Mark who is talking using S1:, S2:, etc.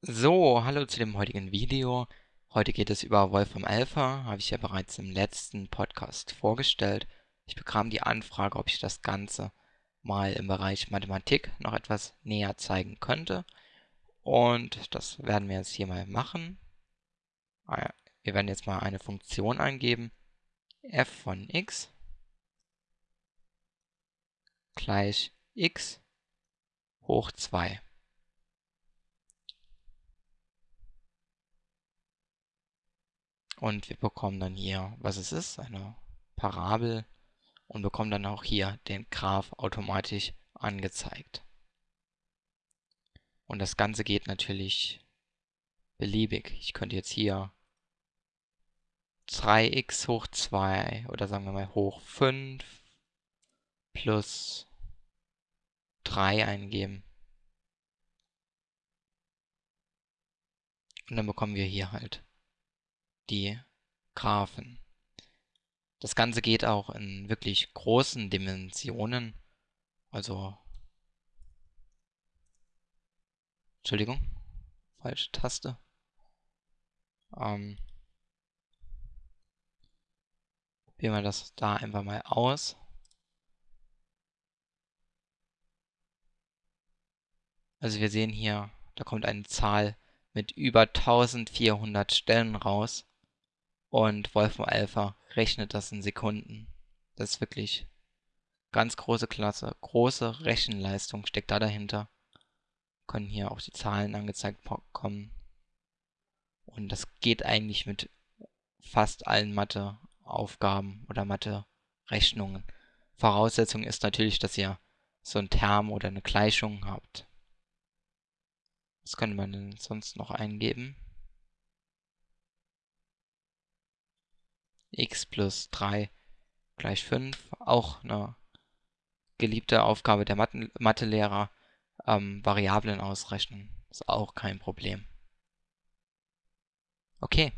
S1: So, hallo zu dem heutigen Video. Heute geht es über Wolfram Alpha, habe ich ja bereits im letzten Podcast vorgestellt. Ich bekam die Anfrage, ob ich das Ganze mal im Bereich Mathematik noch etwas näher zeigen könnte. Und das werden wir jetzt hier mal machen. Ah wir werden jetzt mal eine Funktion eingeben. f von x gleich x hoch 2. Und wir bekommen dann hier, was es ist, eine Parabel und bekommen dann auch hier den Graph automatisch angezeigt. Und das Ganze geht natürlich beliebig. Ich könnte jetzt hier 3x hoch 2 oder sagen wir mal hoch 5 plus 3 eingeben. Und dann bekommen wir hier halt die Graphen. Das Ganze geht auch in wirklich großen Dimensionen. Also, Entschuldigung, falsche Taste. Ähm, probieren wir das da einfach mal aus. Also wir sehen hier, da kommt eine Zahl mit über 1400 Stellen raus. Und Wolfram Alpha rechnet das in Sekunden. Das ist wirklich ganz große Klasse. Große Rechenleistung steckt da dahinter. Können hier auch die Zahlen angezeigt bekommen. Und das geht eigentlich mit fast allen Matheaufgaben oder Mathe-Rechnungen. Voraussetzung ist natürlich, dass ihr so ein Term oder eine Gleichung habt. Was könnte man denn sonst noch eingeben? X plus 3 gleich 5. Auch eine geliebte Aufgabe der Mathelehrer. Ähm, Variablen ausrechnen. Ist auch kein Problem. Okay.